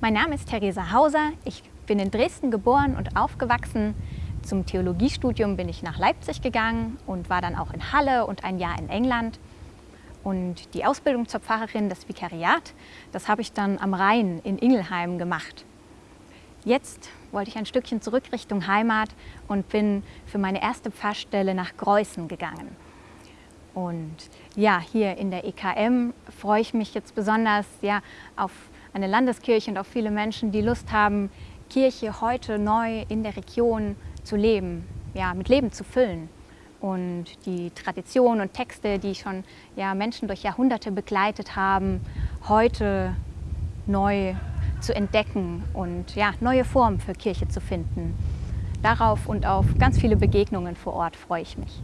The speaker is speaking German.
Mein Name ist Theresa Hauser. Ich bin in Dresden geboren und aufgewachsen. Zum Theologiestudium bin ich nach Leipzig gegangen und war dann auch in Halle und ein Jahr in England. Und die Ausbildung zur Pfarrerin, das Vikariat, das habe ich dann am Rhein in Ingelheim gemacht. Jetzt wollte ich ein Stückchen zurück Richtung Heimat und bin für meine erste Pfarrstelle nach Greußen gegangen. Und ja, hier in der EKM freue ich mich jetzt besonders ja, auf eine Landeskirche und auf viele Menschen, die Lust haben, Kirche heute neu in der Region zu leben, ja, mit Leben zu füllen. Und die Traditionen und Texte, die schon ja, Menschen durch Jahrhunderte begleitet haben, heute neu zu entdecken und ja, neue Formen für Kirche zu finden. Darauf und auf ganz viele Begegnungen vor Ort freue ich mich.